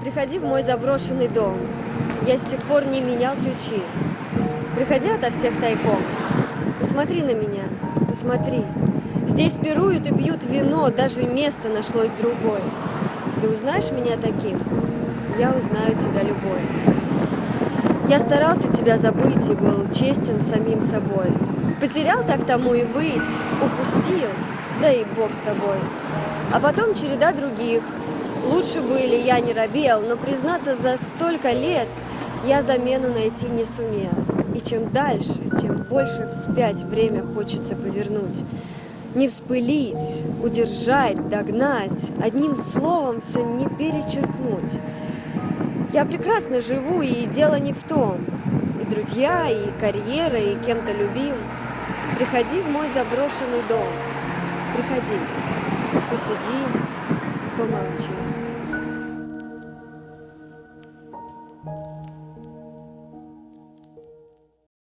приходи в мой заброшенный дом. Я с тех пор не менял ключи. Приходи ото всех тайком. Посмотри на меня, посмотри. Здесь пируют и пьют вино, даже место нашлось другое. Ты узнаешь меня таким? Я узнаю тебя любой. Я старался тебя забыть и был честен самим собой. Потерял так тому и быть, упустил, да и бог с тобой. А потом череда других. Лучше были, я не робел, но признаться за столько лет я замену найти не сумел. И чем дальше, тем больше вспять время хочется повернуть. Не вспылить, удержать, догнать, одним словом все не перечеркнуть. Я прекрасно живу, и дело не в том. И друзья, и карьера, и кем-то любим. Приходи в мой заброшенный дом. Приходи, 浪漫。